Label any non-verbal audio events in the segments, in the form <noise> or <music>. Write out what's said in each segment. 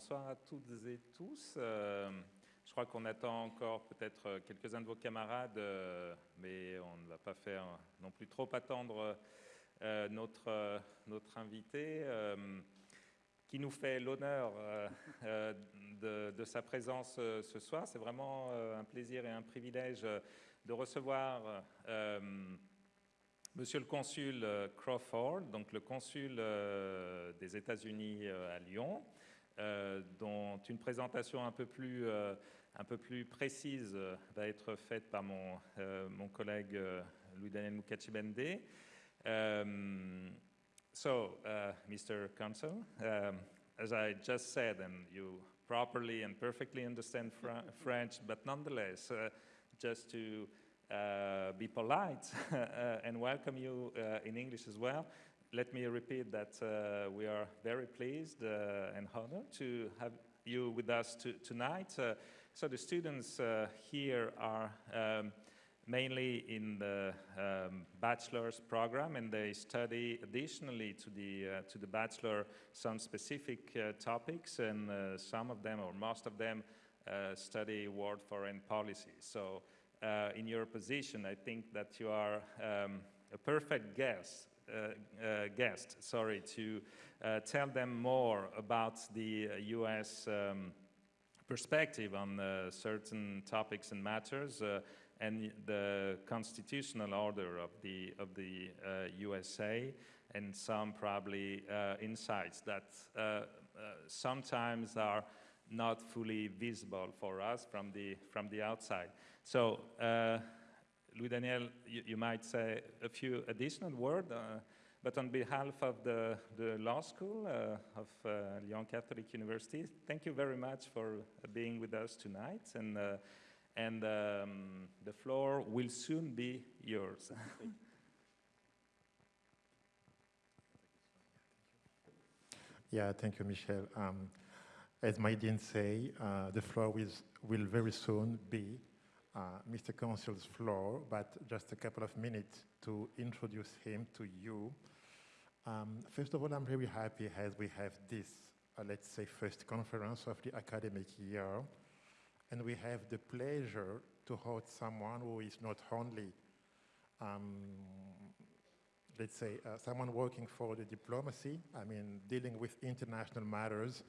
bonsoir à toutes et tous. Euh, je crois qu'on attend encore peut-être quelques-uns de vos camarades, euh, mais on ne va pas faire non plus trop attendre euh, notre, notre invité, qui nous fait l'honneur de, de, sa présence ce soir. C'est vraiment un plaisir et un privilège de recevoir Monsieur le consul Crawford, donc le consul des États-Unis à Lyon, dont une présentation un peu plus, euh, un peu plus précise euh, va être faite par mon, mon collègue Louis-Daniel Moukachibende. Um, so, Mr. Consul, um, as I just said, and you properly and perfectly understand fr French, but nonetheless, just to uh, be polite <laughs> and welcome you uh, in English as well let me repeat that uh, we are very pleased uh, and honored to have you with us to, tonight. Uh, so the students uh, here are um, mainly in the um, bachelor's program and they study additionally to the, uh, to the bachelor some specific uh, topics and some of them or most of them study world foreign policy. So in your position, I think that you are um, a perfect guest guest, sorry, to uh, tell them more about the U.S. Um, perspective on certain topics and matters and the constitutional order of the of the uh, USA and some probably uh, insights that uh, sometimes are not fully visible for us from the from the outside. So Louis Daniel, you, you, might say a few additional words, uh, but on behalf of the, the law school uh, of uh, Lyon Catholic University, thank you very much for being with us tonight. And, uh, and um, the floor will soon be yours. <laughs> yeah, thank you, Michel. Um, as Maïdine say, uh, the floor will, will very soon be uh, Mr. Council's floor, but just a couple of minutes to introduce him to you. Um, first of all, I'm very happy as we have this, uh, let's say, first conference of the academic year, and we have the pleasure to host someone who is not only, um, let's say, uh, someone working for the diplomacy, I mean, dealing with international matters,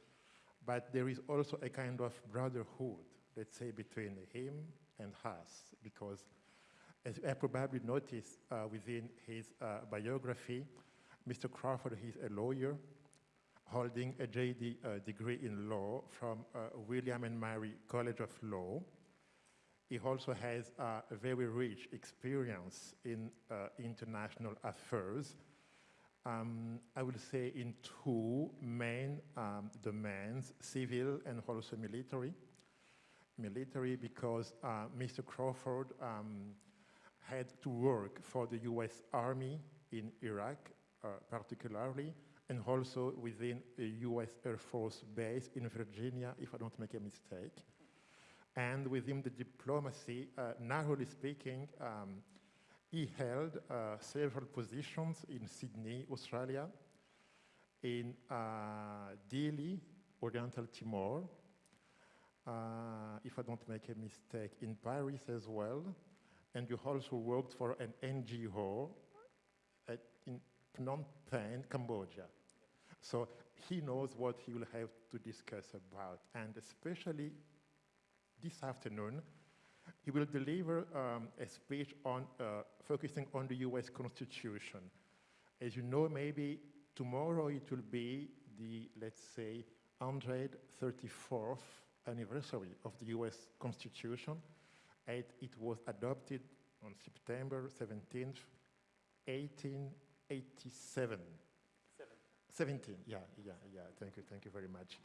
but there is also a kind of brotherhood, let's say, between him and us, because as I probably noticed uh, within his uh, biography, Mr. Crawford is a lawyer holding a JD uh, degree in law from uh, William and Mary College of Law. He also has uh, a very rich experience in uh, international affairs. Um, I would say in two main um, domains, civil and also military military because uh, Mr. Crawford um, had to work for the US Army in Iraq, uh, particularly, and also within a US Air Force base in Virginia, if I don't make a mistake. And within the diplomacy, uh, narrowly speaking, um, he held uh, several positions in Sydney, Australia, in uh, Dili, Oriental Timor, uh, if I don't make a mistake, in Paris as well. And you also worked for an NGO at, in Phnom Penh, Cambodia. So he knows what he will have to discuss about. And especially this afternoon, he will deliver um, a speech on uh, focusing on the US Constitution. As you know, maybe tomorrow it will be the, let's say, 134th anniversary of the US Constitution. And it was adopted on September 17th, 1887. Seven. 17, yeah, yeah, yeah, thank you, thank you very much.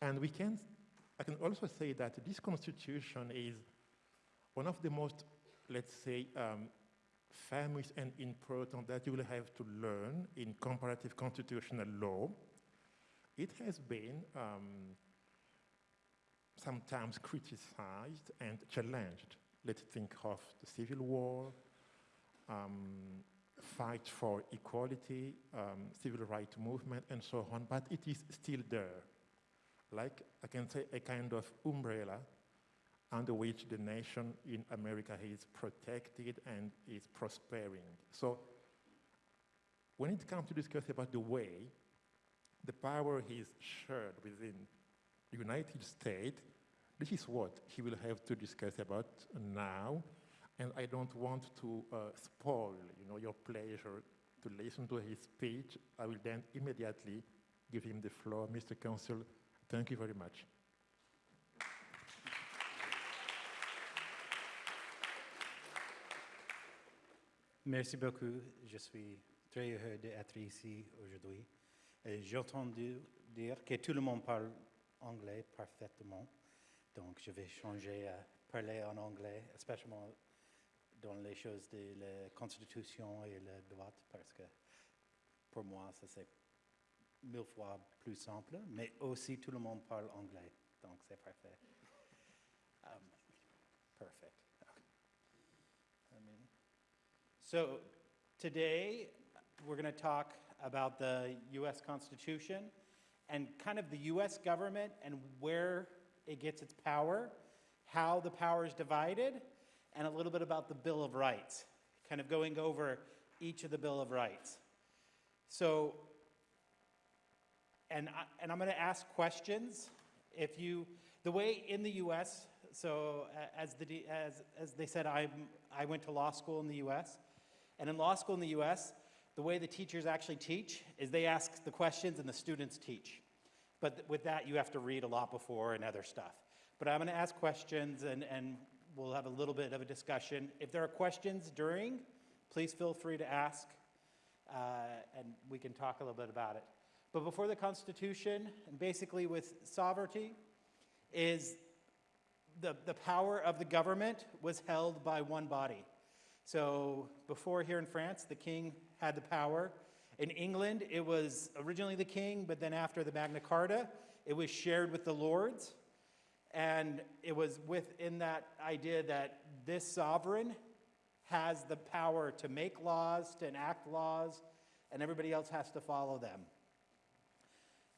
And we can, I can also say that this constitution is one of the most, let's say, um, famous and important that you will have to learn in comparative constitutional law. It has been um, sometimes criticized and challenged. Let's think of the Civil War, um, fight for equality, um, civil rights movement, and so on, but it is still there. like I can say a kind of umbrella under which the nation in America is protected and is prospering. So when it comes to discuss about the way the power is shared within United States, this is what he will have to discuss about now. And I don't want to uh, spoil, you know, your pleasure to listen to his speech. I will then immediately give him the floor. Mr. Council, thank you very much. Merci beaucoup. Je suis très heureux d'être ici aujourd'hui. J'ai entendu dire que tout le monde parle anglais parfaitement. Donc, je vais changer à parler en anglais, spécialement dans les choses de la Constitution et le droit, parce que pour moi, ça c'est mille fois plus simple. Mais aussi, tout le monde parle anglais. Donc, c'est parfait. Um, perfect. Okay. I mean, so today we're going to talk about the U.S. Constitution and kind of the U.S. government and where it gets its power, how the power is divided, and a little bit about the Bill of Rights, kind of going over each of the Bill of Rights. So, and, I, and I'm going to ask questions. If you, the way in the U.S., so as, the, as, as they said, I'm, I went to law school in the U.S., and in law school in the US, the way the teachers actually teach is they ask the questions and the students teach. But th- with that, you have to read a lot before and other stuff. But I'm going to ask questions and, and we'll have a little bit of a discussion. If there are questions during, please feel free to ask uh, and we can talk a little bit about it. But before the Constitution, and basically with sovereignty, is the, the power of the government was held by one body. So before here in France, the king had the power. In England, it was originally the king, but then after the Magna Carta, it was shared with the lords. And it was within that idea that this sovereign has the power to make laws, to enact laws, and everybody else has to follow them.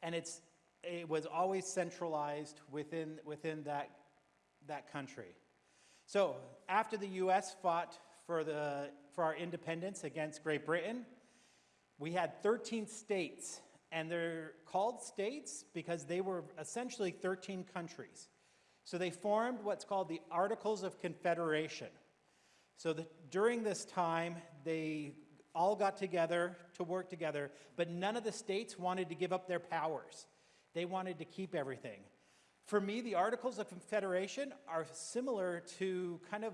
And it's, it was always centralized within, within that, that country. So after the U.S. fought for, the, for our independence against Great Britain, we had 13 states, and they're called states because they were essentially 13 countries. So they formed what's called the Articles of Confederation. So the, during this time, they all got together to work together, but none of the states wanted to give up their powers. They wanted to keep everything. For me, the Articles of Confederation are similar to kind of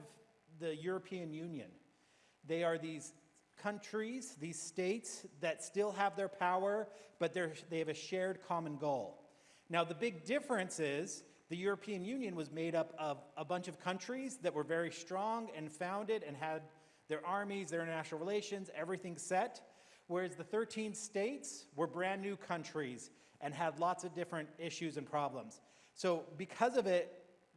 the European Union. They are these countries, these states that still have their power, but they're, they have a shared common goal. Now, the big difference is the European Union was made up of a bunch of countries that were very strong and founded and had their armies, their international relations, everything set, whereas the 13 states were brand new countries and had lots of different issues and problems. So because of it,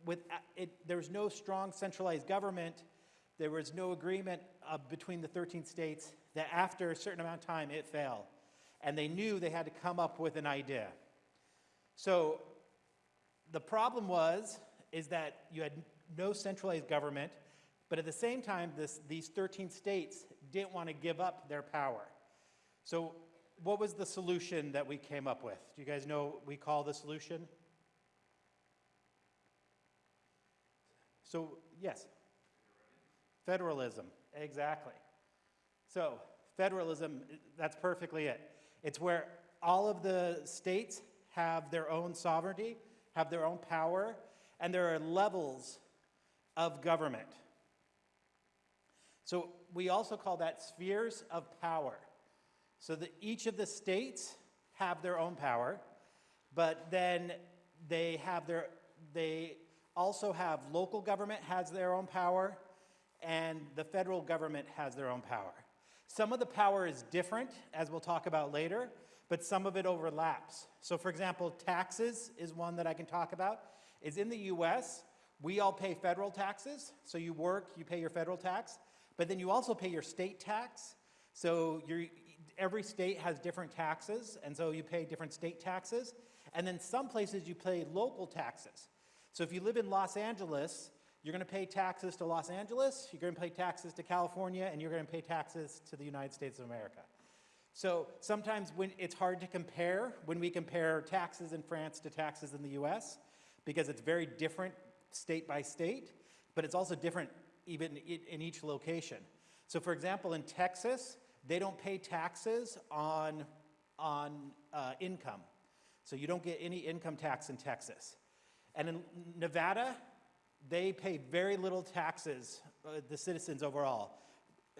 with it, there was no strong centralized government. There was no agreement uh, between the 13 states that after a certain amount of time it fell. And they knew they had to come up with an idea. So the problem was is that you had no centralized government, but at the same time, this, these 13 states didn't want to give up their power. So what was the solution that we came up with? Do you guys know what we call the solution? So, yes. Federalism, exactly. So, federalism, that's perfectly it. It's where all of the states have their own sovereignty, have their own power, and there are levels of government. So, we also call that spheres of power. So that each of the states have their own power, but then they have their, they also have local government has their own power, and the federal government has their own power. Some of the power is different, as we'll talk about later, but some of it overlaps. So for example, taxes is one that I can talk about. Is in the US, we all pay federal taxes. So you work, you pay your federal tax, but then you also pay your state tax. So every state has different taxes, and so you pay different state taxes. And then some places you pay local taxes. So if you live in Los Angeles, you're going to pay taxes to Los Angeles, you're going to pay taxes to California, and you're going to pay taxes to the United States of America. So sometimes when it's hard to compare, when we compare taxes in France to taxes in the US, because it's very different state by state, but it's also different even in, each location. So for example, in Texas, they don't pay taxes on, on uh, income. So you don't get any income tax in Texas. And in Nevada, they pay very little taxes, uh, the citizens overall.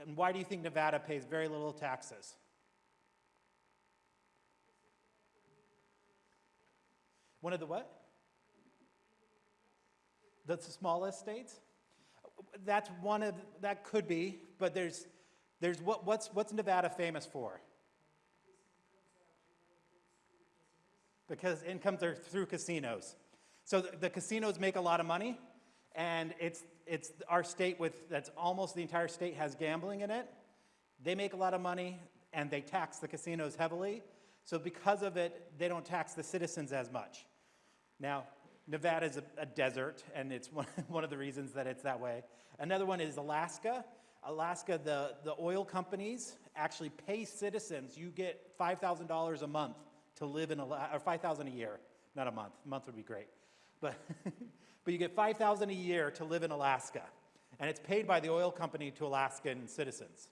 And why do you think Nevada pays very little taxes? One of the what? That's the smallest states? That's one of, that could be, but there's, there's what, what's, what's Nevada famous for? Because incomes are through casinos. So the, the casinos make a lot of money, and it's, it's our state with, that's almost the entire state has gambling in it. They make a lot of money, and they tax the casinos heavily. So because of it, they don't tax the citizens as much. Now, Nevada is a, a desert, and it's <laughs> one, one of the reasons that it's that way. Another one is Alaska. Alaska, the, the oil companies actually pay citizens. You get $5,000 a month to live in Alaska, or 5000 a year, not a month. A month would be great. But, <laughs> but you get 5000 a year to live in Alaska. And it's paid by the oil company to Alaskan citizens.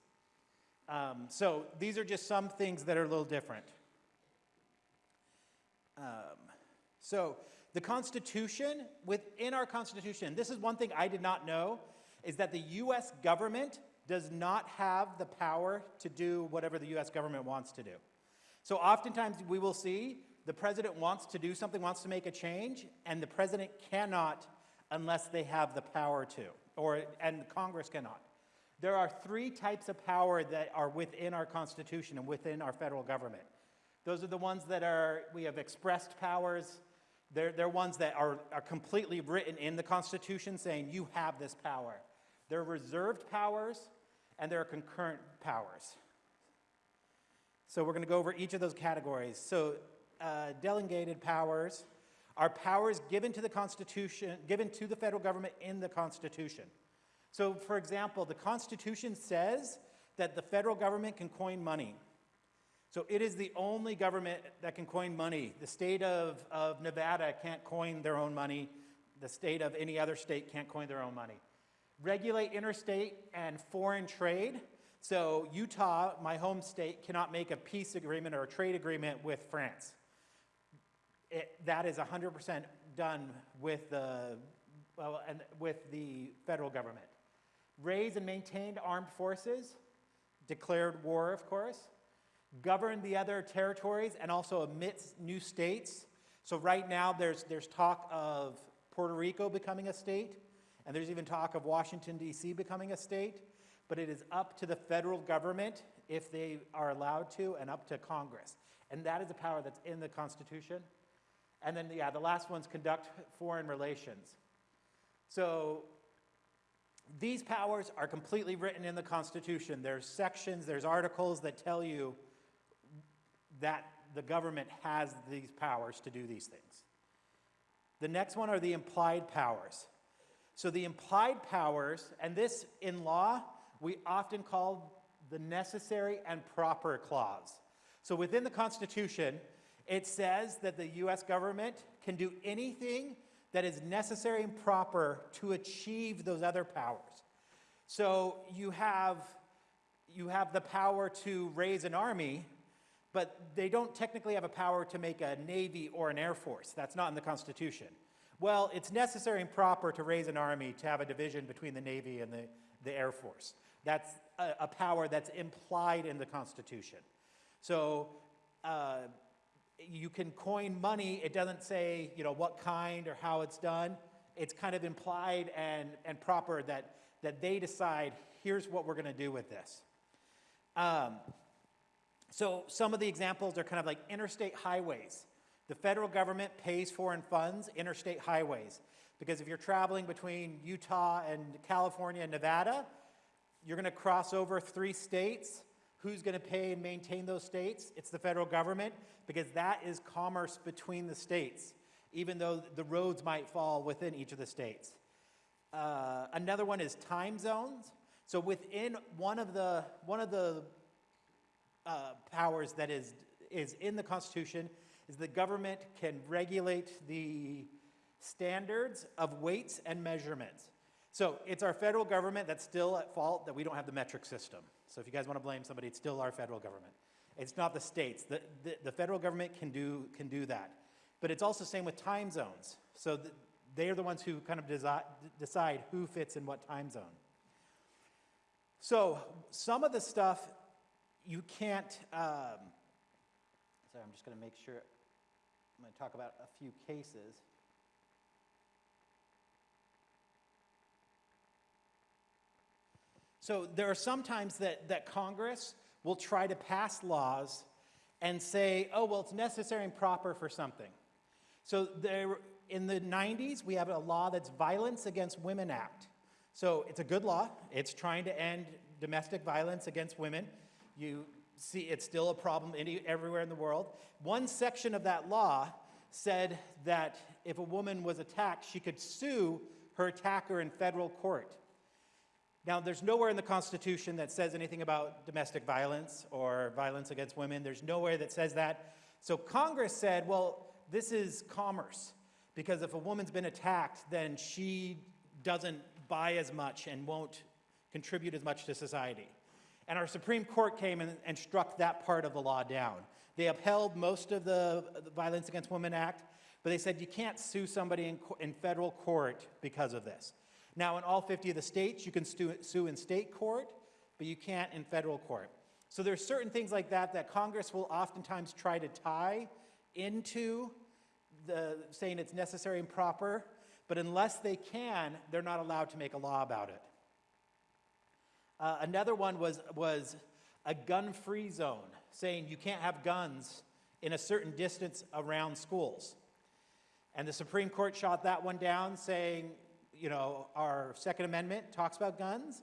Um, so these are just some things that are a little different. Um, so the Constitution, within our Constitution, this is one thing I did not know, is that the US government does not have the power to do whatever the US government wants to do. So oftentimes we will see the president wants to do something, wants to make a change, and the president cannot unless they have the power to, or, and Congress cannot. There are three types of power that are within our Constitution and within our federal government. Those are the ones that are, we have expressed powers. They're, they're ones that are, are completely written in the Constitution saying you have this power. There are reserved powers and there are concurrent powers. So we're going to go over each of those categories. So uh, delegated powers are powers given to the Constitution, given to the federal government in the Constitution. So for example, the Constitution says that the federal government can coin money. So it is the only government that can coin money. The state of, of Nevada can't coin their own money. The state of any other state can't coin their own money. Regulate interstate and foreign trade. So Utah, my home state, cannot make a peace agreement or a trade agreement with France. It, that is 100% done with the, well, and with the federal government. Raise and maintained armed forces, declared war, of course. governed the other territories and also admits new states. So right now there's, there's talk of Puerto Rico becoming a state, and there's even talk of Washington, D.C. becoming a state but it is up to the federal government if they are allowed to and up to Congress. And that is a power that's in the Constitution. And then, yeah, the last one's conduct foreign relations. So these powers are completely written in the Constitution. There's sections, there's articles that tell you that the government has these powers to do these things. The next one are the implied powers. So the implied powers, and this in law we often call the necessary and proper clause. So within the Constitution, it says that the US government can do anything that is necessary and proper to achieve those other powers. So you have, you have the power to raise an army, but they don't technically have a power to make a navy or an air force. That's not in the Constitution. Well, it's necessary and proper to raise an army to have a division between the Navy and the, the Air Force. That's a, a power that's implied in the Constitution. So uh, you can coin money. It doesn't say, you know, what kind or how it's done. It's kind of implied and, and proper that, that they decide, here's what we're going to do with this. Um, so some of the examples are kind of like interstate highways. The federal government pays for and funds interstate highways. Because if you're traveling between Utah and California and Nevada, you're going to cross over three states. Who's going to pay and maintain those states? It's the federal government because that is commerce between the states, even though the roads might fall within each of the states. Uh, another one is time zones. So within one of the one of the uh, powers that is is in the Constitution is the government can regulate the standards of weights and measurements. So it's our federal government that's still at fault that we don't have the metric system. So if you guys want to blame somebody, it's still our federal government. It's not the states. The, the, the federal government can do, can do that. But it's also the same with time zones. So the, they are the ones who kind of decide who fits in what time zone. So some of the stuff you can't, um, sorry, I'm just going to make sure, I'm going to talk about a few cases. So there are some times that, that Congress will try to pass laws and say, oh, well, it's necessary and proper for something. So there, in the 90s, we have a law that's Violence Against Women Act. So it's a good law. It's trying to end domestic violence against women. You see it's still a problem any, everywhere in the world. One section of that law said that if a woman was attacked, she could sue her attacker in federal court. Now, there's nowhere in the Constitution that says anything about domestic violence or violence against women. There's nowhere that says that. So Congress said, well, this is commerce, because if a woman's been attacked, then she doesn't buy as much and won't contribute as much to society. And our Supreme Court came and, and struck that part of the law down. They upheld most of the, Violence Against Women Act, but they said you can't sue somebody in, in federal court because of this. Now, in all 50 of the states, you can sue, in state court, but you can't in federal court. So there's certain things like that that Congress will oftentimes try to tie into the saying it's necessary and proper, but unless they can, they're not allowed to make a law about it. Uh, another one was, was a gun-free zone, saying you can't have guns in a certain distance around schools. And the Supreme Court shot that one down, saying, you know, our Second Amendment talks about guns,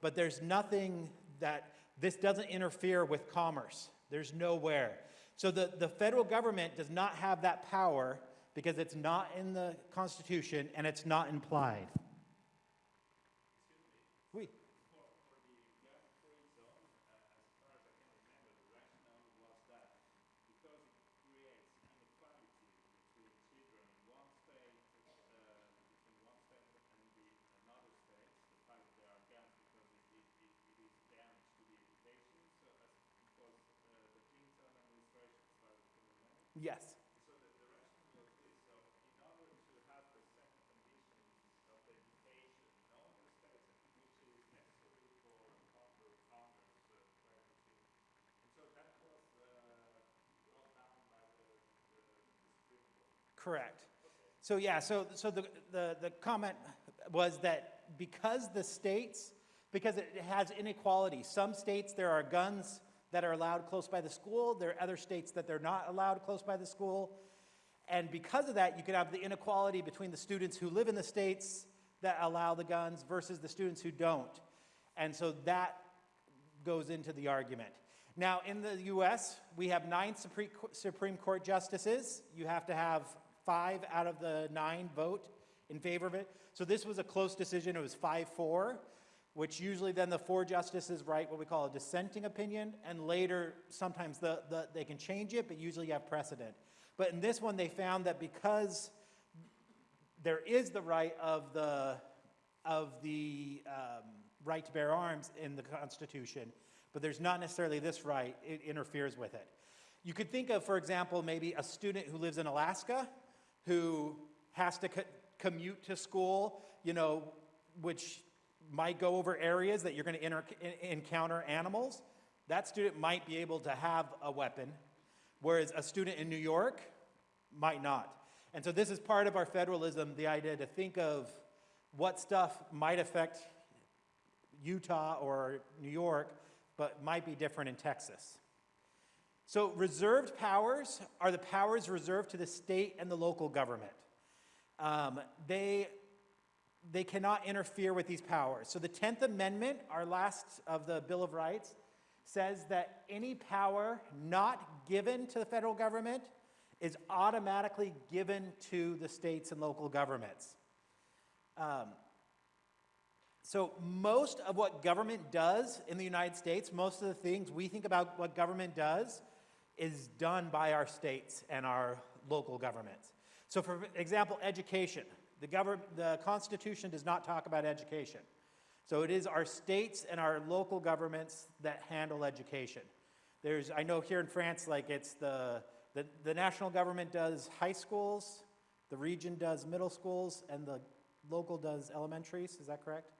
but there's nothing that, this doesn't interfere with commerce. There's nowhere. So the, the federal government does not have that power because it's not in the Constitution and it's not implied. Oui. Yes. Correct. So yeah, so, so the, the, the comment was that because the states, because it has inequality, some states there are guns that are allowed close by the school, there are other states that they're not allowed close by the school, and because of that, you could have the inequality between the students who live in the states that allow the guns versus the students who don't. And so that goes into the argument. Now, in the US, we have nine Supreme Court justices. You have to have five out of the nine vote in favor of it. So this was a close decision. It was 5-4, which usually then the four justices write what we call a dissenting opinion, and later sometimes the, the, they can change it, but usually you have precedent. But in this one, they found that because there is the right of the, of the um, right to bear arms in the Constitution, but there's not necessarily this right, it interferes with it. You could think of, for example, maybe a student who lives in Alaska who has to co commute to school, you know, which might go over areas that you're going to encounter animals, that student might be able to have a weapon, whereas a student in New York might not. And so this is part of our federalism, the idea to think of what stuff might affect Utah or New York, but might be different in Texas. So reserved powers are the powers reserved to the state and the local government. Um, they, they cannot interfere with these powers. So the 10th Amendment, our last of the Bill of Rights, says that any power not given to the federal government is automatically given to the states and local governments. Um, so most of what government does in the United States, most of the things we think about what government does, is done by our states and our local governments. So for example, education. The, govern- the Constitution does not talk about education. So it is our states and our local governments that handle education. There's, I know here in France, like it's the, the, the national government does high schools, the region does middle schools, and the local does elementaries, is that correct?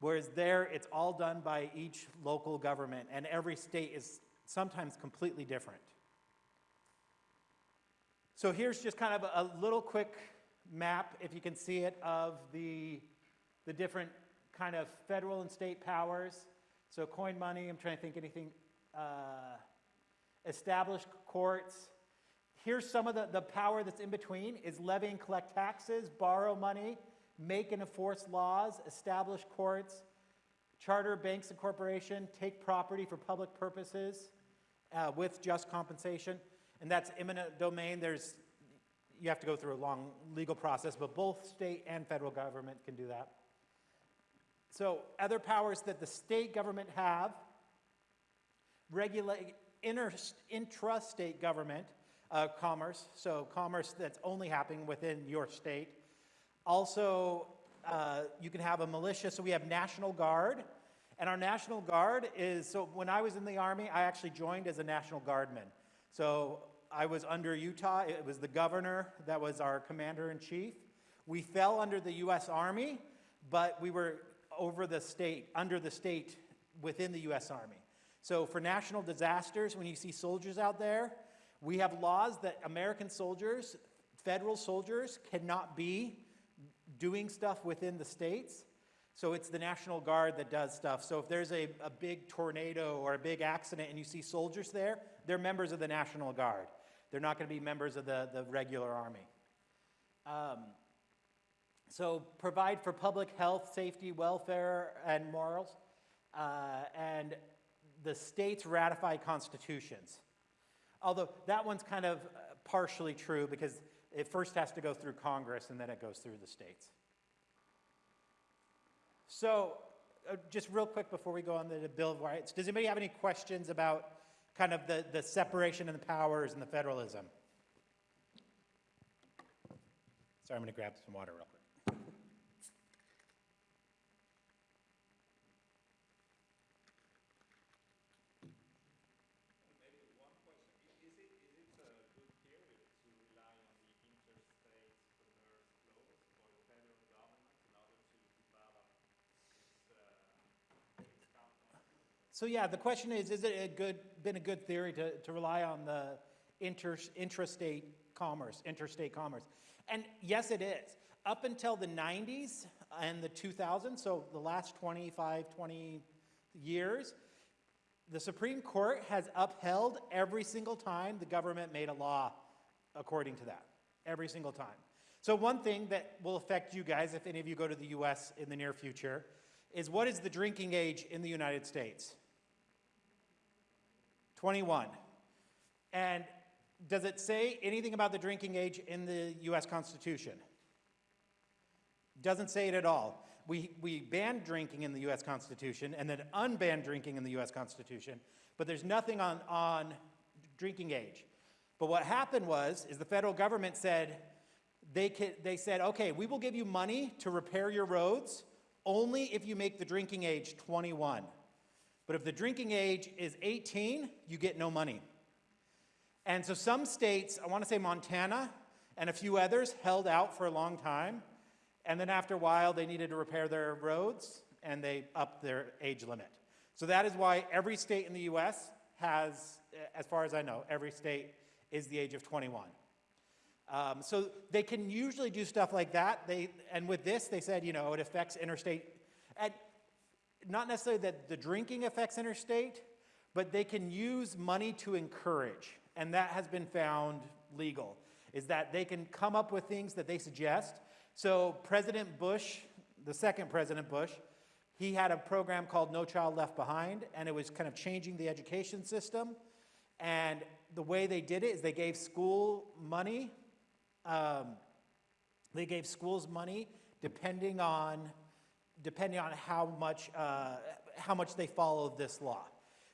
Whereas there, it's all done by each local government, and every state is sometimes completely different. So here's just kind of a, a little quick map, if you can see it, of the, the different kind of federal and state powers. So coin money, I'm trying to think anything, uh, established courts. Here's some of the, the power that's in between is levy and collect taxes, borrow money, make and enforce laws, establish courts, charter banks and corporation, take property for public purposes uh, with just compensation. And that's eminent domain. There's, you have to go through a long legal process, but both state and federal government can do that. So other powers that the state government have, regulate inter, intrastate government uh, commerce, so commerce that's only happening within your state. Also, uh, you can have a militia, so we have National Guard, and our National Guard is, so when I was in the Army, I actually joined as a National Guardman. So I was under Utah, it was the governor that was our commander-in-chief. We fell under the U.S. Army, but we were over the state, under the state within the U.S. Army. So for national disasters, when you see soldiers out there, we have laws that American soldiers, federal soldiers, cannot be doing stuff within the states. So it's the National Guard that does stuff. So if there's a, a big tornado or a big accident and you see soldiers there, they're members of the National Guard. They're not going to be members of the, the regular army. Um, so provide for public health, safety, welfare, and morals. Uh, and the states ratify constitutions. Although that one's kind of uh, partially true because it first has to go through Congress and then it goes through the states. So uh, just real quick before we go on to the Bill of Rights, does anybody have any questions about kind of the, the separation of the powers and the federalism? Sorry, I'm going to grab some water real quick. So yeah, the question is, is it a good, been a good theory to, to rely on the inter, intrastate commerce, interstate commerce? And yes, it is. Up until the 90s and the 2000s, so the last 25, 20 years, the Supreme Court has upheld every single time the government made a law according to that, every single time. So one thing that will affect you guys, if any of you go to the US in the near future, is what is the drinking age in the United States? 21. And does it say anything about the drinking age in the US Constitution? Doesn't say it at all. We, we banned drinking in the US Constitution and then unbanned drinking in the US Constitution, but there's nothing on, on drinking age. But what happened was, is the federal government said, they, could, they said, okay, we will give you money to repair your roads only if you make the drinking age 21. But if the drinking age is 18, you get no money. And so some states, I want to say Montana and a few others, held out for a long time. And then after a while, they needed to repair their roads and they upped their age limit. So that is why every state in the US has, as far as I know, every state is the age of 21. Um, so they can usually do stuff like that. They, and with this, they said, you know, it affects interstate. And not necessarily that the drinking affects interstate, but they can use money to encourage. And that has been found legal, is that they can come up with things that they suggest. So President Bush, the second President Bush, He had a program called No Child Left Behind, and it was kind of changing the education system. And the way they did it is they gave school money. Um, they gave schools money depending on depending on how much uh, how much they followed this law.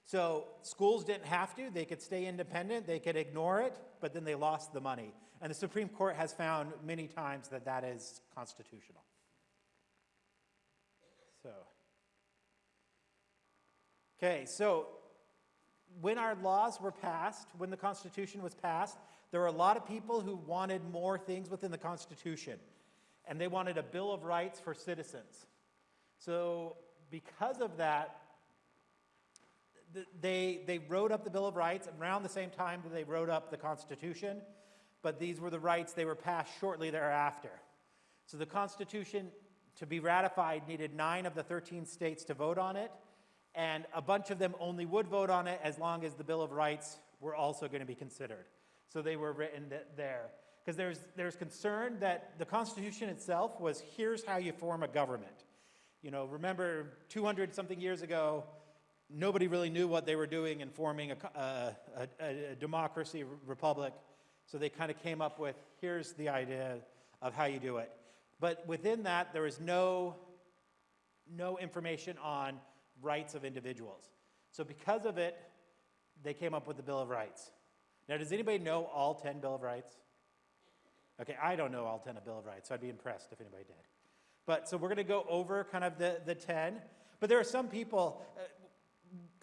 So schools didn't have to; they could stay independent, they could ignore it, but then they lost the money. And the Supreme Court has found many times that that is constitutional. So, okay, so when our laws were passed, when the Constitution was passed, there were a lot of people who wanted more things within the Constitution, and they wanted a Bill of Rights for citizens. So, because of that, they, they wrote up the Bill of Rights around the same time that they wrote up the Constitution, but these were the rights they were passed shortly thereafter. So, the Constitution, to be ratified, needed nine of the 13 states to vote on it, and a bunch of them only would vote on it as long as the Bill of Rights were also going to be considered. So they were written there. Because there's, there's concern that the Constitution itself was here's how you form a government. You know, remember 200 something years ago, nobody really knew what they were doing in forming a, a, a, a democracy republic. So they kind of came up with here's the idea of how you do it. But within that, there is no, no information on rights of individuals. So because of it, they came up with the Bill of Rights. Now, does anybody know all 10 Bill of Rights? Okay, I don't know all 10 of Bill of Rights, so I'd be impressed if anybody did. But so we're going to go over kind of the, the 10. But there are some people, uh,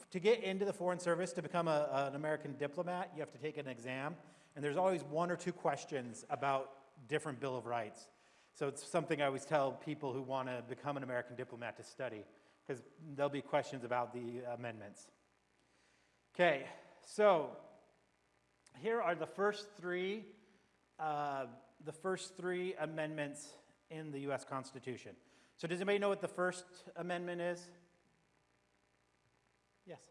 to get into the Foreign Service, to become a, an American diplomat, you have to take an exam. And there's always one or two questions about different Bill of Rights. So it's something I always tell people who want to become an American diplomat to study, because there'll be questions about the amendments. Okay, so here are the first three, uh, the first three amendments in the U.S. Constitution. So does anybody know what the first amendment is? Yes.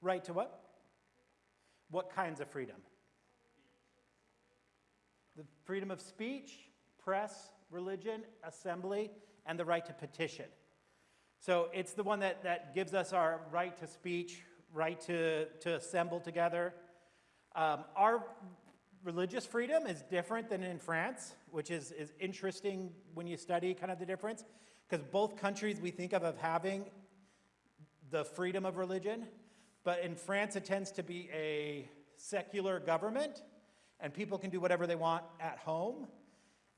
Right to what? What kinds of freedom? The freedom of speech, press, religion, assembly, and the right to petition. So it's the one that, that gives us our right to speech, right to, to assemble together. Um, our religious freedom is different than in France, which is, is interesting when you study kind of the difference, because both countries we think of of having the freedom of religion, but in France it tends to be a secular government, and people can do whatever they want at home.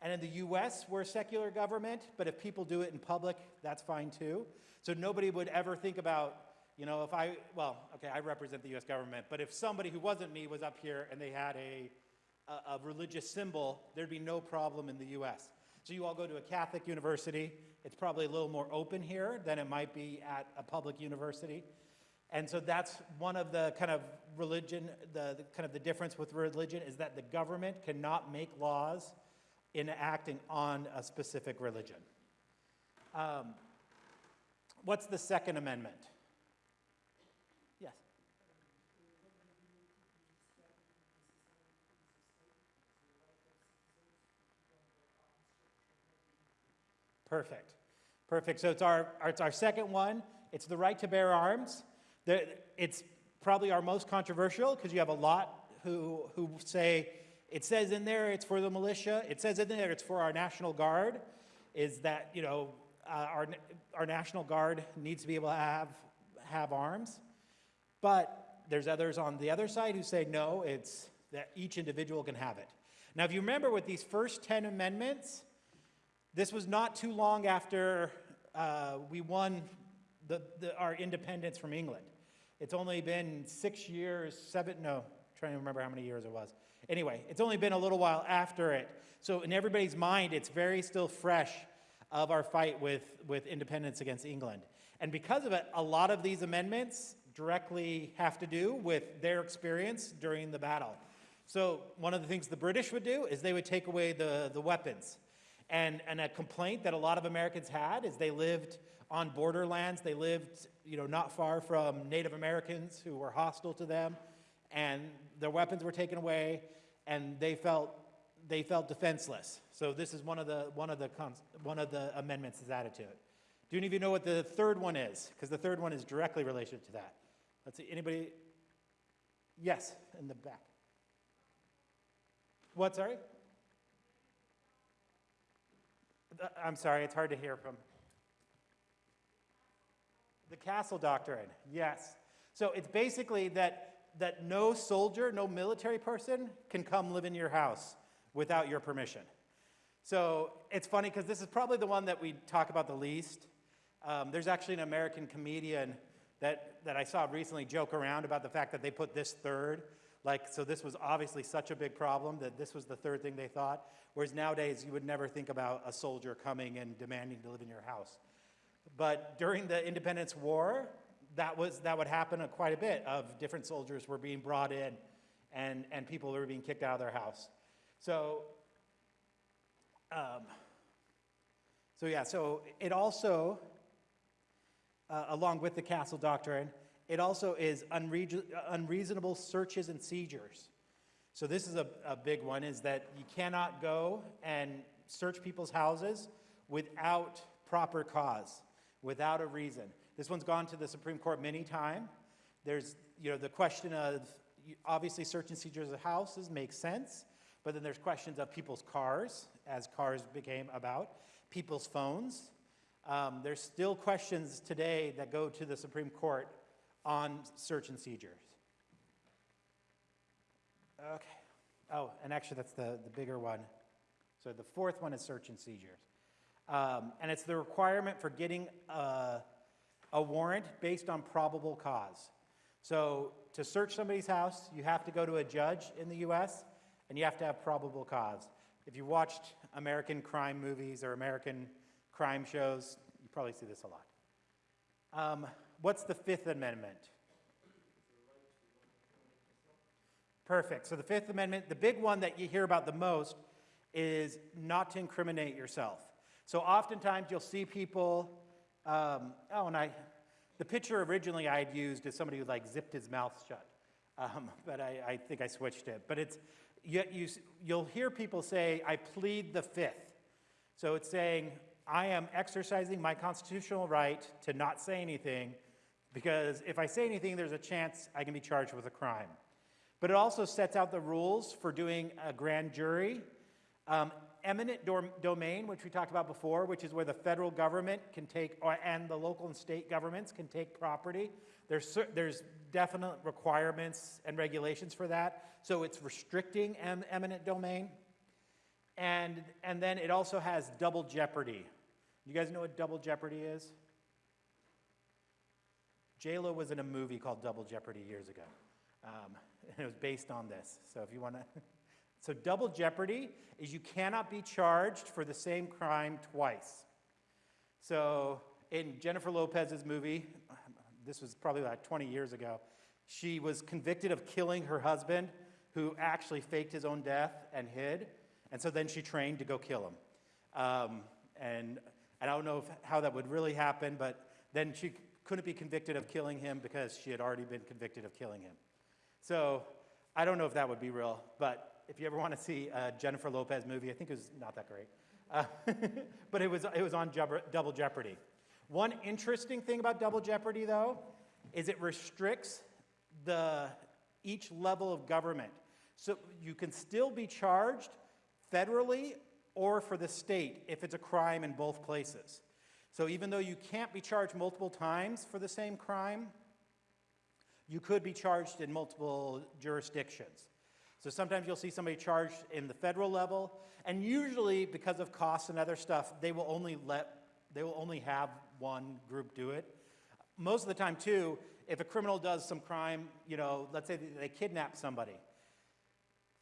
And in the US, we're a secular government, but if people do it in public, that's fine too. So nobody would ever think about, you know, if I, well, okay, I represent the US government, but if somebody who wasn't me was up here and they had a, a, a religious symbol, there'd be no problem in the US. So you all go to a Catholic university, it's probably a little more open here than it might be at a public university. And so that's one of the kind of religion, the, the kind of the difference with religion is that the government cannot make laws in acting on a specific religion. Um, what's the Second Amendment? Yes. Perfect. Perfect. So it's our, it's our second one. It's the right to bear arms. It's probably our most controversial because you have a lot who, who say it says in there it's for the militia. It says in there it's for our National Guard. Is that, you know, uh, our, our National Guard needs to be able to have, have arms. But there's others on the other side who say no, it's that each individual can have it. Now, if you remember with these first 10 amendments, this was not too long after uh, we won the, the, our independence from England. It's only been six years, seven, no, trying to remember how many years it was. Anyway, it's only been a little while after it. So in everybody's mind, it's very still fresh of our fight with, with independence against England. And because of it, a lot of these amendments directly have to do with their experience during the battle. So one of the things the British would do is they would take away the, the weapons. And, and a complaint that a lot of Americans had is they lived on borderlands. They lived, you know, not far from Native Americans who were hostile to them, and their weapons were taken away, and they felt they felt defenseless. So this is one of the one of the one of the amendments is added to it. Do any of you know what the third one is? Because the third one is directly related to that. Let's see, anybody? Yes, in the back. What, sorry? Uh, I'm sorry, it's hard to hear from. The castle doctrine, yes. So it's basically that, that no soldier, no military person can come live in your house without your permission. So it's funny because this is probably the one that we talk about the least. Um, there's actually an American comedian that, that I saw recently joke around about the fact that they put this third. Like, so this was obviously such a big problem that this was the third thing they thought. Whereas nowadays, you would never think about a soldier coming and demanding to live in your house. But during the Independence War, that, was, that would happen quite a bit of different soldiers were being brought in and, and people were being kicked out of their house. So, um, so yeah, so it also, uh, along with the castle doctrine, it also is unreason- unreasonable searches and seizures. So this is a, a big one, is that you cannot go and search people's houses without proper cause, without a reason. This one's gone to the Supreme Court many times. There's, you know, the question of, obviously search and seizures of houses makes sense, but then there's questions of people's cars, as cars became about, people's phones. Um, there's still questions today that go to the Supreme Court on search and seizures. Okay. Oh, and actually, that's the, the bigger one. So the fourth one is search and seizures. Um, and it's the requirement for getting a, a warrant based on probable cause. So to search somebody's house, you have to go to a judge in the US and you have to have probable cause. If you watched American crime movies or American crime shows, you probably see this a lot. Um, what's the Fifth Amendment? Perfect. So the Fifth Amendment, the big one that you hear about the most is not to incriminate yourself. So oftentimes you'll see people, um, oh, and I, the picture originally I had used is somebody who like zipped his mouth shut, um, <laughs> but I, I think I switched it. But it's, you, you, you'll hear people say, I plead the Fifth. So it's saying, I am exercising my constitutional right to not say anything because if I say anything, there's a chance I can be charged with a crime. But it also sets out the rules for doing a grand jury. Um, eminent dom- domain, which we talked about before, which is where the federal government can take, or, and the local and state governments can take property. There's, there's definite requirements and regulations for that. So it's restricting em- eminent domain. And, and then it also has double jeopardy. You guys know what double jeopardy is? J-Lo was in a movie called Double Jeopardy years ago. Um, and <laughs> it was based on this. So if you want to, <laughs> so double jeopardy is you cannot be charged for the same crime twice. So in Jennifer Lopez's movie, <sighs> this was probably like 20 years ago, she was convicted of killing her husband, who actually faked his own death and hid. And so then she trained to go kill him. Um, and I don't know if, how that would really happen, but then she couldn't be convicted of killing him because she had already been convicted of killing him. So I don't know if that would be real, but if you ever want to see a Jennifer Lopez movie, I think it was not that great. Uh, <laughs> but it was, it was on Double Jeopardy. One interesting thing about Double Jeopardy, though, is it restricts the, each level of government. So you can still be charged federally or for the state if it's a crime in both places. So even though you can't be charged multiple times for the same crime, you could be charged in multiple jurisdictions. So sometimes you'll see somebody charged in the federal level, and usually because of costs and other stuff, they will only let they will only have one group do it. Most of the time, too, if a criminal does some crime, you know, let's say they kidnap somebody,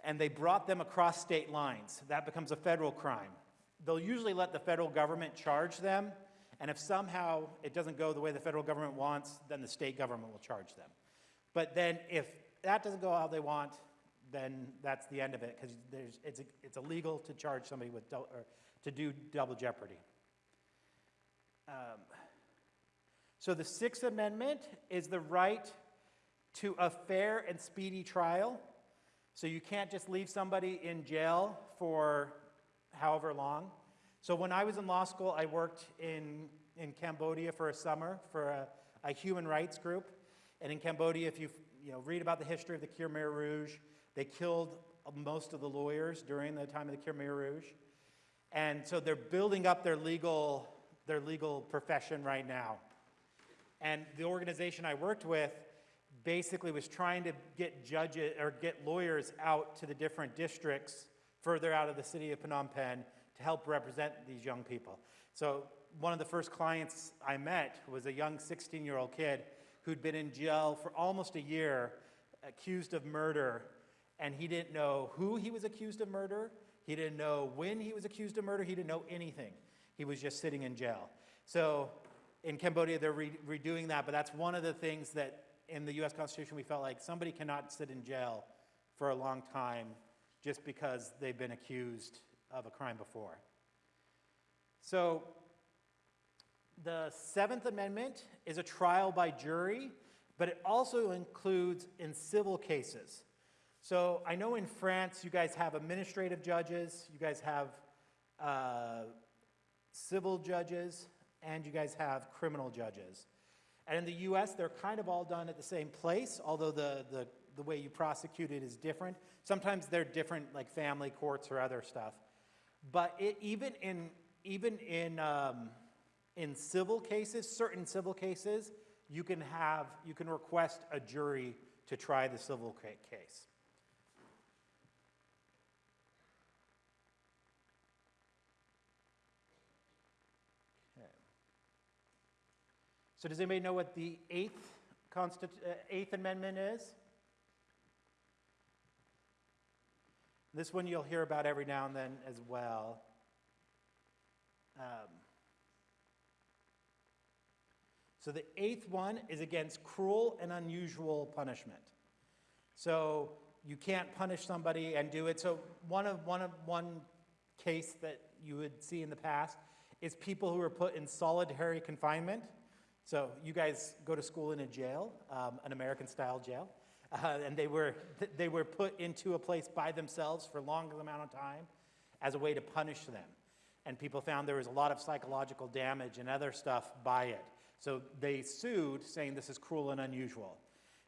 and they brought them across state lines, that becomes a federal crime. They'll usually let the federal government charge them, and if somehow it doesn't go the way the federal government wants, then the state government will charge them. But then if that doesn't go how they want, then that's the end of it because it's, it's illegal to charge somebody with or to do double jeopardy. Um, so the Sixth Amendment is the right to a fair and speedy trial. So you can't just leave somebody in jail for however long. So when I was in law school, I worked in in Cambodia for a summer for a, a human rights group. And in Cambodia, if you you know, read about the history of the Khmer Rouge, they killed most of the lawyers during the time of the Khmer Rouge. And so they're building up their legal, their legal profession right now. And the organization I worked with basically was trying to get judges or get lawyers out to the different districts further out of the city of Phnom Penh to help represent these young people. So one of the first clients I met was a young 16-year-old kid who'd been in jail for almost a year, accused of murder, and he didn't know who he was accused of murder. He didn't know when he was accused of murder. He didn't know anything. He was just sitting in jail. So in Cambodia, they're re redoing that, but that's one of the things that in the US Constitution we felt like somebody cannot sit in jail for a long time just because they've been accused of a crime before. So the Seventh Amendment is a trial by jury, but it also includes in civil cases. So I know in France you guys have administrative judges, you guys have uh, civil judges, and you guys have criminal judges. And in the US, they're kind of all done at the same place, although the, the, the way you prosecute it is different. Sometimes they're different, like family courts or other stuff. But it, even in, even in, um, in civil cases, certain civil cases, you can have, you can request a jury to try the civil case. So does anybody know what the Eighth, Constitu uh, Eighth Amendment is? This one you'll hear about every now and then as well. Um, so the eighth one is against cruel and unusual punishment. So you can't punish somebody and do it. So one of one of one case that you would see in the past is people who are put in solitary confinement. So you guys go to school in a jail, um, an American-style jail, uh, and they were, they were put into a place by themselves for a long amount of time as a way to punish them. And people found there was a lot of psychological damage and other stuff by it. So they sued, saying this is cruel and unusual.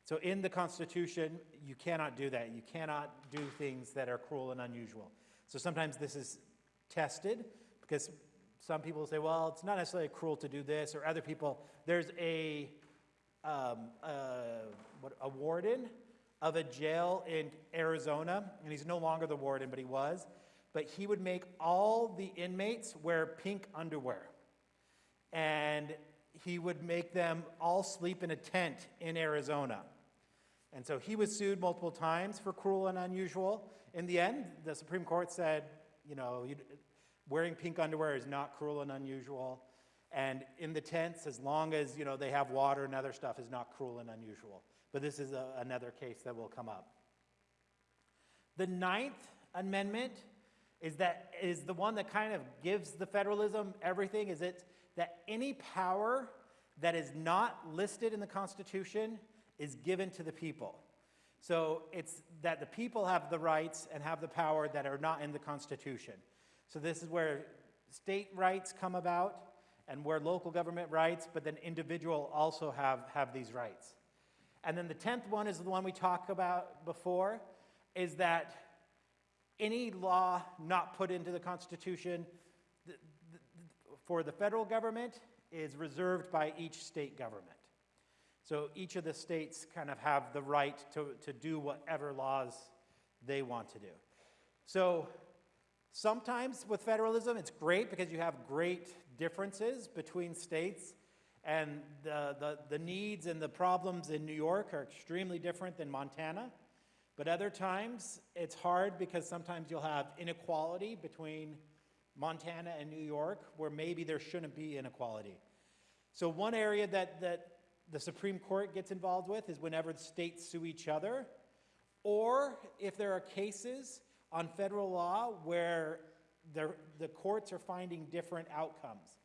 So in the Constitution, you cannot do that. You cannot do things that are cruel and unusual. So sometimes this is tested because some people say, well, it's not necessarily cruel to do this, or other people, there's a, um, what, a warden of a jail in Arizona, and he's no longer the warden, but he was, but he would make all the inmates wear pink underwear. And he would make them all sleep in a tent in Arizona. And so he was sued multiple times for cruel and unusual. In the end, the Supreme Court said, you know, wearing pink underwear is not cruel and unusual. And in the tents, as long as you know they have water and other stuff, is not cruel and unusual. But this is a, another case that will come up. The Ninth Amendment is that is the one that kind of gives the federalism everything. Is it that any power that is not listed in the Constitution is given to the people. So it's that the people have the rights and have the power that are not in the Constitution. So this is where state rights come about and where local government rights, but then individual also have, have these rights. And then the 10th one is the one we talked about before, is that any law not put into the Constitution the, the, for the federal government is reserved by each state government. So each of the states kind of have the right to, to do whatever laws they want to do. So Sometimes with federalism, it's great because you have great differences between states, and the, the, the, needs and the problems in New York are extremely different than Montana. But other times, it's hard because sometimes you'll have inequality between Montana and New York, where maybe there shouldn't be inequality. So one area that, that the Supreme Court gets involved with is whenever states sue each other, or if there are cases on federal law where the courts are finding different outcomes.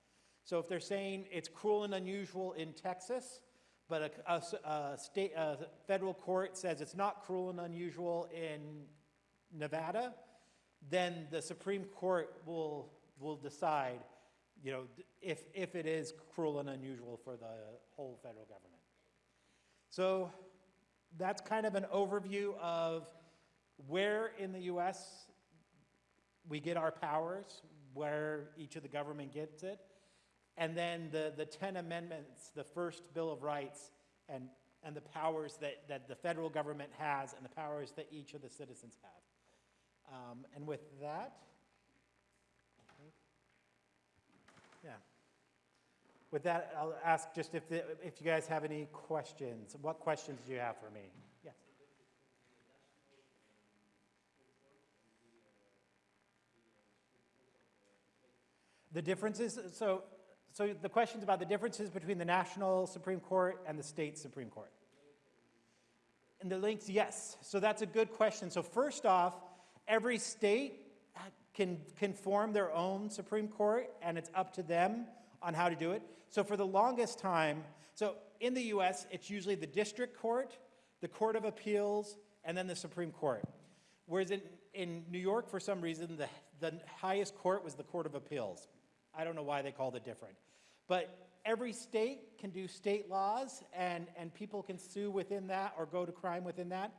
So if they're saying it's cruel and unusual in Texas, but a, a, a state, a federal court says it's not cruel and unusual in Nevada, then the Supreme Court will, will decide, you know, if, if it is cruel and unusual for the whole federal government. So that's kind of an overview of where in the US we get our powers, where each of the government gets it, and then the, the 10 amendments, the first Bill of Rights, and, and the powers that, that the federal government has and the powers that each of the citizens have. Um, and with that, yeah. With that, I'll ask just if, the, if you guys have any questions. What questions do you have for me? Yes. The differences, so, so the question's about the differences between the national Supreme Court and the state Supreme Court. And the links, yes. So that's a good question. So first off, every state can, can form their own Supreme Court, and it's up to them on how to do it. So for the longest time, so in the US, it's usually the district court, the Court of Appeals, and then the Supreme Court. Whereas in, in New York, for some reason, the, the highest court was the Court of Appeals. I don't know why they called it different. But every state can do state laws, and, and people can sue within that or go to crime within that.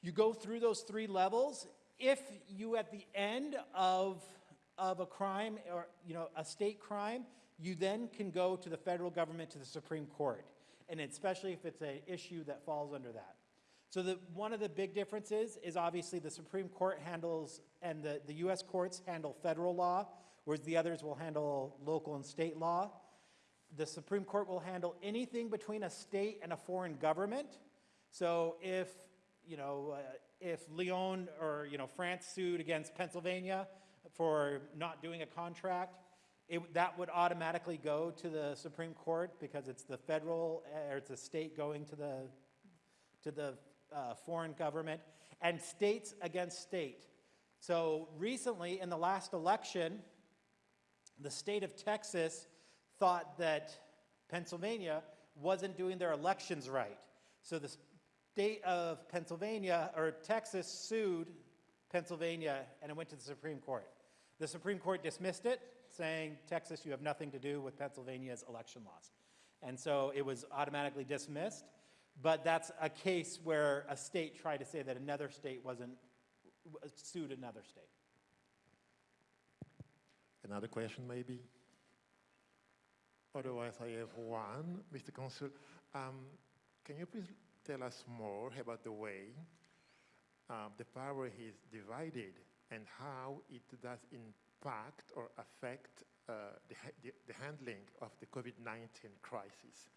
You go through those three levels. If you, at the end of, of a crime or, you know, a state crime, you then can go to the federal government, to the Supreme Court. And especially if it's an issue that falls under that. So the, one of the big differences is obviously the Supreme Court handles, and the, the US courts handle federal law, whereas the others will handle local and state law. The Supreme Court will handle anything between a state and a foreign government. So if, you know, uh, if Lyon or, you know, France sued against Pennsylvania for not doing a contract, it, that would automatically go to the Supreme Court because it's the federal, or it's a state going to the, to the uh, foreign government, and states against state. So recently, in the last election, the state of Texas thought that Pennsylvania wasn't doing their elections right. So the state of Pennsylvania, or Texas sued Pennsylvania, and it went to the Supreme Court. The Supreme Court dismissed it, saying, Texas, you have nothing to do with Pennsylvania's election laws. And so it was automatically dismissed. But that's a case where a state tried to say that another state wasn't, sued another state. Another question, maybe? Otherwise, I have one. Mr. Consul, um, can you please tell us more about the way um, the power is divided and how it does impact or affect uh, the, the handling of the COVID-19 crisis,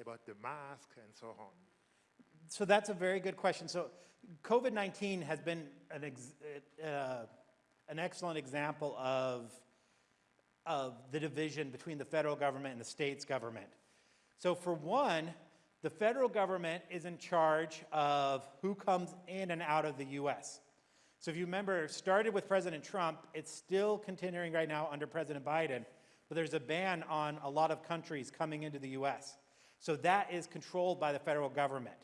about the mask and so on? So that's a very good question. So COVID-19 has been an, ex, uh, an excellent example of, of the division between the federal government and the state's government. So for one, the federal government is in charge of who comes in and out of the US. So if you remember, started with President Trump, it's still continuing right now under President Biden, but there's a ban on a lot of countries coming into the US. So that is controlled by the federal government.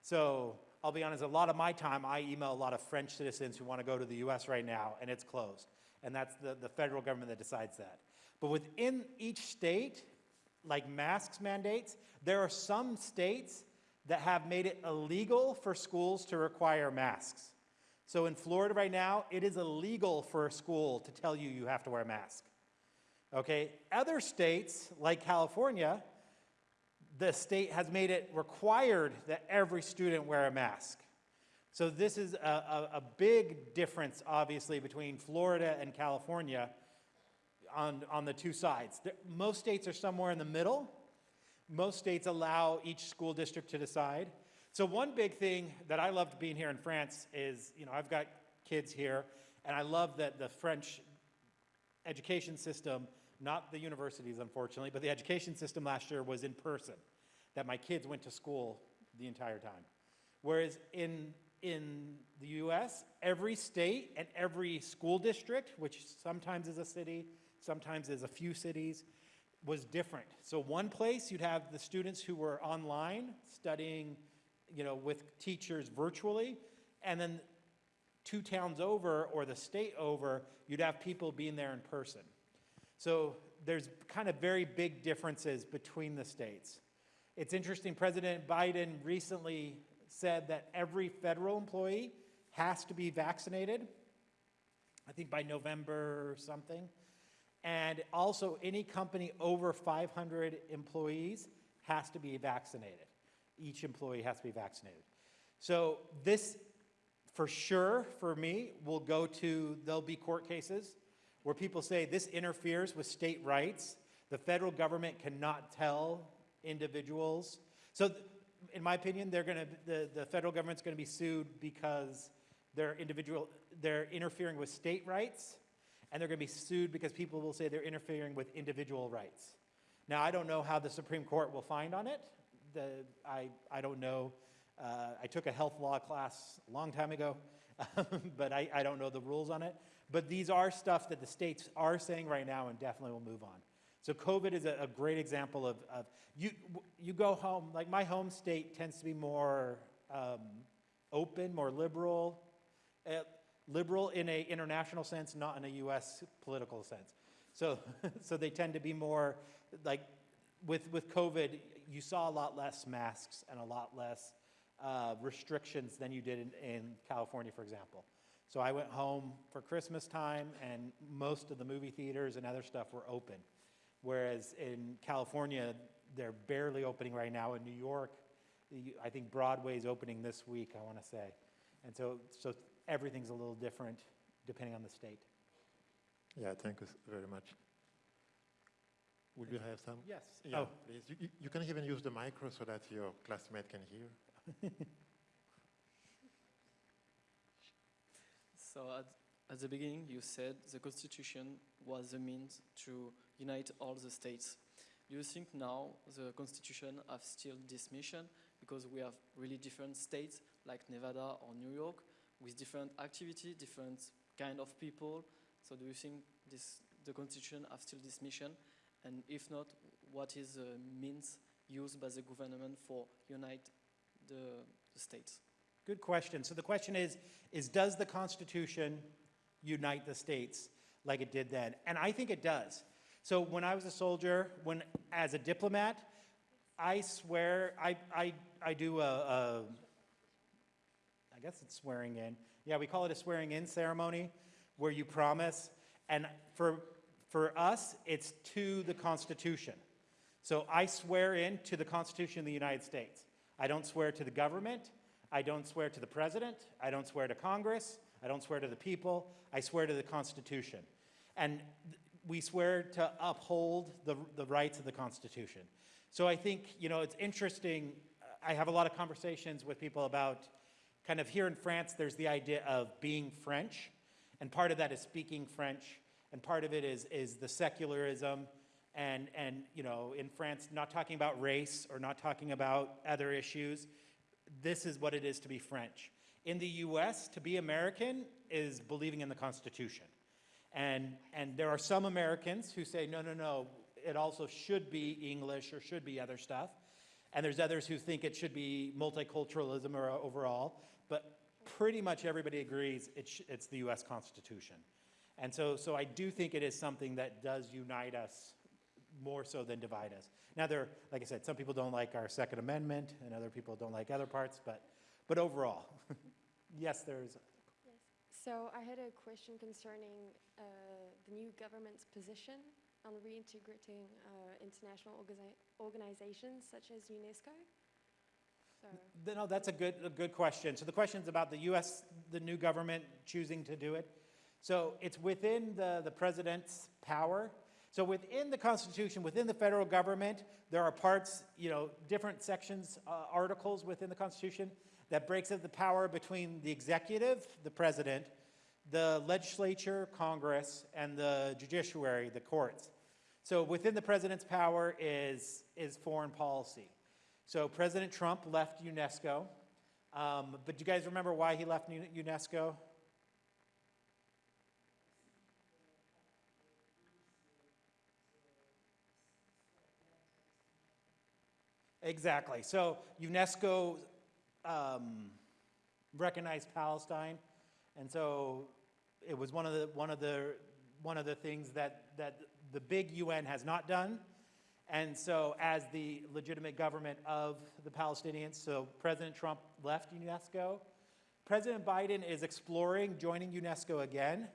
So I'll be honest, a lot of my time, I email a lot of French citizens who want to go to the US right now, and it's closed. And that's the, the federal government that decides that. But within each state, like masks mandates, there are some states that have made it illegal for schools to require masks. So in Florida right now, it is illegal for a school to tell you you have to wear a mask. Okay? Other states, like California, the state has made it required that every student wear a mask. So this is a, a, a big difference, obviously, between Florida and California on, on the two sides. Most states are somewhere in the middle. Most states allow each school district to decide. So one big thing that I loved being here in France is, you know, I've got kids here, and I love that the French education system, not the universities unfortunately, but the education system last year was in person, that my kids went to school the entire time. Whereas in, in the US, every state and every school district, which sometimes is a city, sometimes is a few cities, was different. So one place you'd have the students who were online studying, you know, with teachers virtually, and then two towns over or the state over, you'd have people being there in person. So there's kind of very big differences between the states. It's interesting, President Biden recently said that every federal employee has to be vaccinated, I think by November or something. And also, any company over 500 employees has to be vaccinated. Each employee has to be vaccinated. So this, for sure, for me, will go to, there'll be court cases where people say this interferes with state rights. The federal government cannot tell individuals. So in my opinion, they're gonna, the, the federal government's gonna be sued because they're individual, they're interfering with state rights, and they're gonna be sued because people will say they're interfering with individual rights. Now, I don't know how the Supreme Court will find on it. The, I, I don't know. Uh, I took a health law class a long time ago, <laughs> but I, I don't know the rules on it. But these are stuff that the states are saying right now and definitely will move on. So COVID is a, a great example of, of you, you go home, like my home state tends to be more um, open, more liberal, uh, liberal in a international sense, not in a U.S. political sense. So, <laughs> so they tend to be more like with with COVID, you saw a lot less masks and a lot less uh, restrictions than you did in, in California, for example. So I went home for Christmas time, and most of the movie theaters and other stuff were open. Whereas in California, they're barely opening right now. In New York, I think Broadway's opening this week, I want to say. And so, so everything's a little different depending on the state. Yeah, thank you very much. Would you have some? Yes. Yeah, Oh, please. You, you- you can even use the micro so that your classmate can hear. <laughs> So at, at the beginning, you said the constitution was the means to unite all the states. Do you think now the constitution have still this mission because we have really different states like Nevada or New York with different activity, different kind of people? So do you think this the constitution have still this mission? And if not, what is the means used by the government for unite the, the states? good question. So the question is, is does the Constitution unite the states like it did then? And I think it does. So when I was a soldier, when as a diplomat, I swear I I I do a, a I guess it's swearing in. Yeah, we call it a swearing in ceremony where you promise. And for for us, it's to the Constitution. So I swear in to the Constitution of the United States. I don't swear to the government. I don't swear to the president. I don't swear to Congress. I don't swear to the people. I swear to the Constitution. And we swear to uphold the, the rights of the Constitution. So I think, you know, it's interesting. I have a lot of conversations with people about kind of here in France, there's the idea of being French. And part of that is speaking French. And part of it is, is the secularism and, and, you know, in France, not talking about race or not talking about other issues. This is what it is to be French. In the US, to be American is believing in the Constitution. And, and there are some Americans who say, no, no, no, it also should be English or should be other stuff. And there's others who think it should be multiculturalism or uh, overall. But pretty much everybody agrees it it's the US Constitution. And so, so I do think it is something that does unite us more so than divide us. Now, there, like I said, some people don't like our Second Amendment, and other people don't like other parts, but, but overall, <laughs> yes, there's. So I had a question concerning uh, the new government's position on reintegrating uh, international organi- organizations such as UNESCO. So, no, that's a good, a good question. So the question is about the U.S., the new government choosing to do it. So it's within the, the president's power. So within the Constitution, within the federal government, there are parts, you know, different sections, uh, articles within the Constitution that breaks up the power between the executive, the president, the legislature, Congress, and the judiciary, the courts. So within the president's power is, is foreign policy. So President Trump left UNESCO. Um, but do you guys remember why he left UNESCO? Exactly. So UNESCO um, recognized Palestine, and so it was one of the one of the one of the things that, that the big UN has not done. And so as the legitimate government of the Palestinians, so President Trump left UNESCO. President Biden is exploring joining UNESCO again.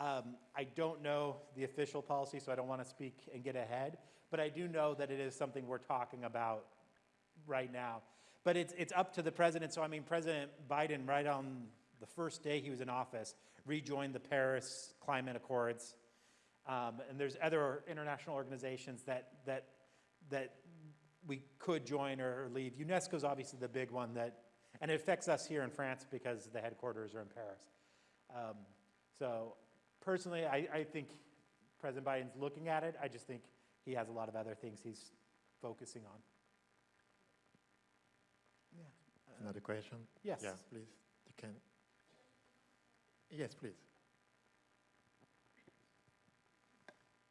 Um, I don't know the official policy, so I don't want to speak and get ahead, but I do know that it is something we're talking about right now. But it's, it's up to the president. So, I mean, President Biden, right on the first day he was in office, rejoined the Paris Climate Accords. Um, and there's other international organizations that, that, that we could join or leave. UNESCO is obviously the big one that, and it affects us here in France because the headquarters are in Paris. Um, so personally, I, I think President Biden's looking at it. I just think he has a lot of other things he's focusing on. Yeah. Another question? Yes. Yeah, please. You can. Yes, please.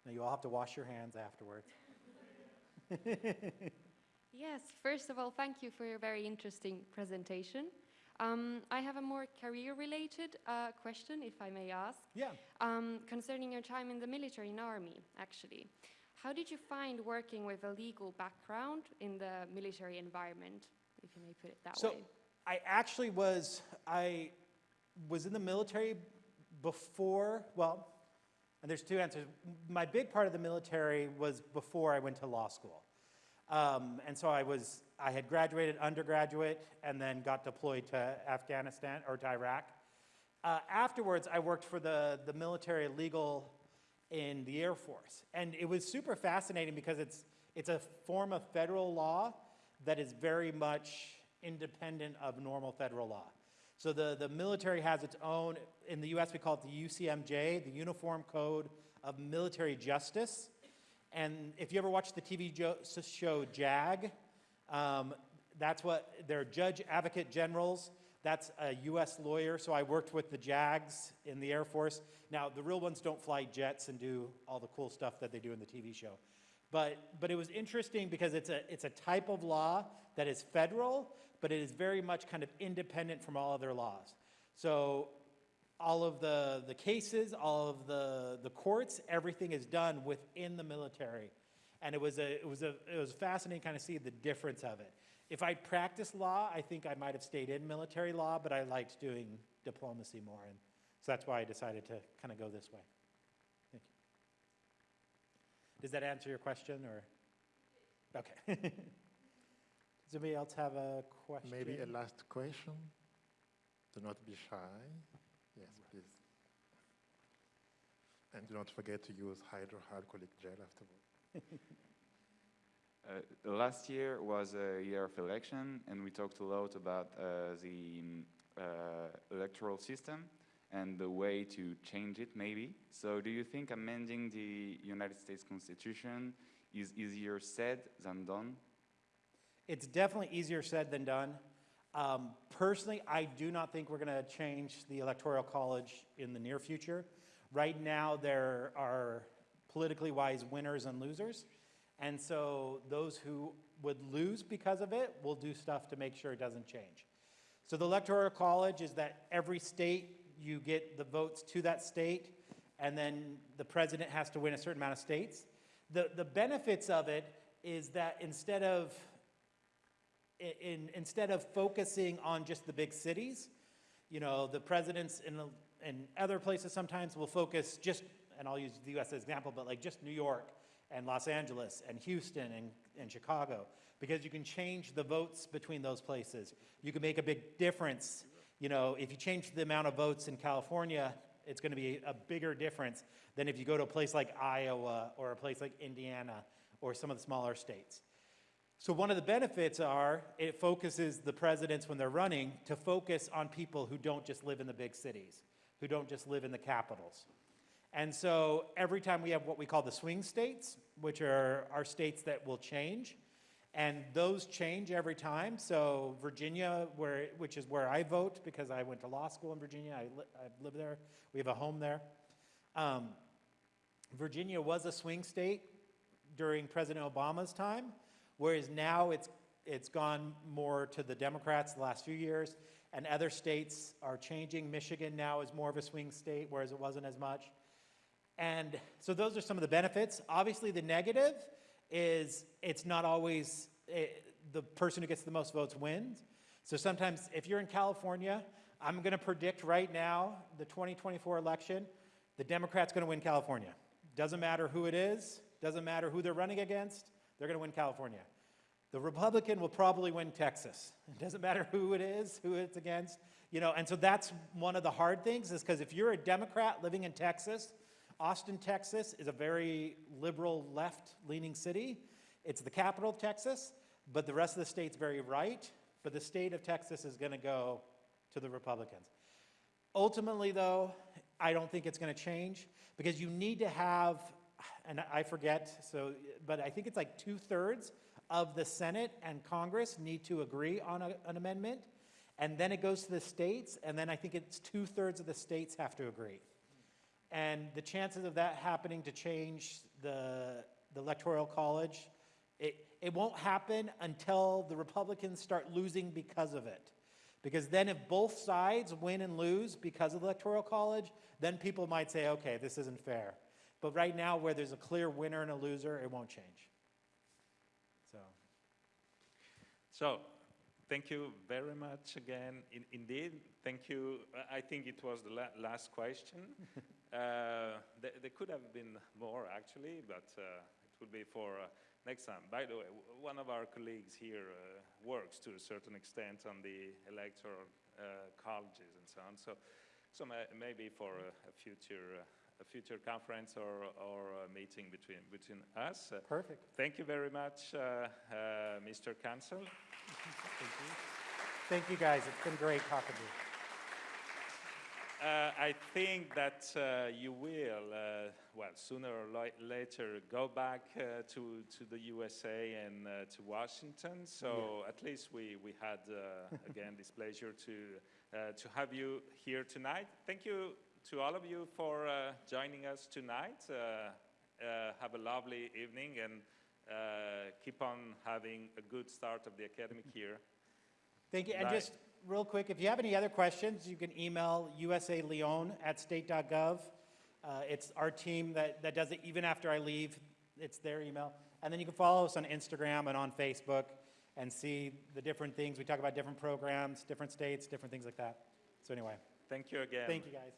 Now you all have to wash your hands afterwards. <laughs> Yes, first of all, thank you for your very interesting presentation. Um, I have a more career-related uh, question, if I may ask, Yeah. um, concerning your time in the military and army, actually. How did you find working with a legal background in the military environment, if you may put it that So way? So I actually was, I was in the military before, well, and there's two answers. My big part of the military was before I went to law school. Um, and so I was, I had graduated undergraduate and then got deployed to Afghanistan or to Iraq. Uh, afterwards, I worked for the, the military legal in the Air Force. And it was super fascinating because it's, it's a form of federal law that is very much independent of normal federal law. So the, the military has its own, in the US we call it the UCMJ, the Uniform Code of Military Justice. And if you ever watch the TV show JAG, um, that's what, they're judge advocate generals. That's a US lawyer, so I worked with the JAGs in the Air Force. Now, the real ones don't fly jets and do all the cool stuff that they do in the TV show. But, but it was interesting because it's a, it's a type of law that is federal, but it is very much kind of independent from all other laws. So all of the, the cases, all of the, the courts, everything is done within the military. And it was, a, it, was a, it was fascinating kind of see the difference of it. If I'd practiced law, I think I might have stayed in military law, but I liked doing diplomacy more. And so that's why I decided to kind of go this way. Thank you. Does that answer your question or? Okay. <laughs> Does anybody else have a question? Maybe a last question. Do not be shy. Yes, please. And do not forget to use hydroalcoholic gel afterward. <laughs> Uh, last year was a year of election, and we talked a lot about uh, the uh, electoral system and the way to change it, maybe. So, do you think amending the United States Constitution is easier said than done? It's definitely easier said than done. Um, personally, I do not think we're going to change the Electoral College in the near future. Right now, there are politically wise winners and losers. And so those who would lose because of it will do stuff to make sure it doesn't change. So the Electoral College is that every state, you get the votes to that state, and then the president has to win a certain amount of states. The, the benefits of it is that instead of in, instead of focusing on just the big cities, you know, the presidents in, in other places sometimes will focus just, and I'll use the US as an example, but like just New York and Los Angeles and Houston and, and Chicago, because you can change the votes between those places. You can make a big difference. You know, if you change the amount of votes in California, it's going to be a bigger difference than if you go to a place like Iowa or a place like Indiana or some of the smaller states. So one of the benefits are it focuses the presidents when they're running to focus on people who don't just live in the big cities, who don't just live in the capitals. And so every time we have what we call the swing states, which are our states that will change, and those change every time. So Virginia, where, which is where I vote because I went to law school in Virginia, I, li- I live there, we have a home there. Um, Virginia was a swing state during President Obama's time, whereas now it's, it's gone more to the Democrats the last few years, and other states are changing. Michigan now is more of a swing state, whereas it wasn't as much. And so those are some of the benefits. Obviously, the negative is it's not always eh, the person who gets the most votes wins. So sometimes if you're in California, I'm going to predict right now the 2024 election, the Democrat's going to win California. Doesn't matter who it is, doesn't matter who they're running against, they're going to win California. The Republican will probably win Texas. It doesn't matter who it is, who it's against, you know, and so that's one of the hard things is because if you're a Democrat living in Texas, Austin, Texas is a very liberal left leaning city. It's the capital of Texas, but the rest of the state's very right. But the state of Texas is going to go to the Republicans. Ultimately, though, I don't think it's going to change because you need to have, and I forget, so, but I think it's like two thirds of the Senate and Congress need to agree on a, an amendment. And then it goes to the states, and then I think it's two thirds of the states have to agree. And the chances of that happening to change the, the electoral college, it, it won't happen until the Republicans start losing because of it. Because then if both sides win and lose because of the electoral college, then people might say, okay, this isn't fair. But right now, where there's a clear winner and a loser, it won't change. So, So, thank you very much again. In, indeed, thank you. I- think it was the la last question. <laughs> uh, there, there could have been more actually, but uh, it will be for uh, next time. By the way, w- one of our colleagues here uh, works to a certain extent on the electoral uh, colleges and so on. So, so ma maybe for a, a future. A future conference or, or a meeting between, between us. Perfect. Thank you very much, uh, uh, Mr. Council. Thank you. Thank you, guys. It's been great talking to you. Uh, I think that uh, you will, uh, well, sooner or later, go back uh, to, to the USA and uh, to Washington. So at least we, we had, uh, again, <laughs> this pleasure to, uh, to have you here tonight. Thank you to all of you for uh, joining us tonight. Uh, uh, have a lovely evening and uh, keep on having a good start of the academic year. Thank you. And just real quick, if you have any other questions, you can email usaleon at state.gov. Uh, it's our team that, that does it even after I leave. It's their email. And then you can follow us on Instagram and on Facebook and see the different things. We talk about different programs, different states, different things like that. So anyway, Thank you again. thank you guys.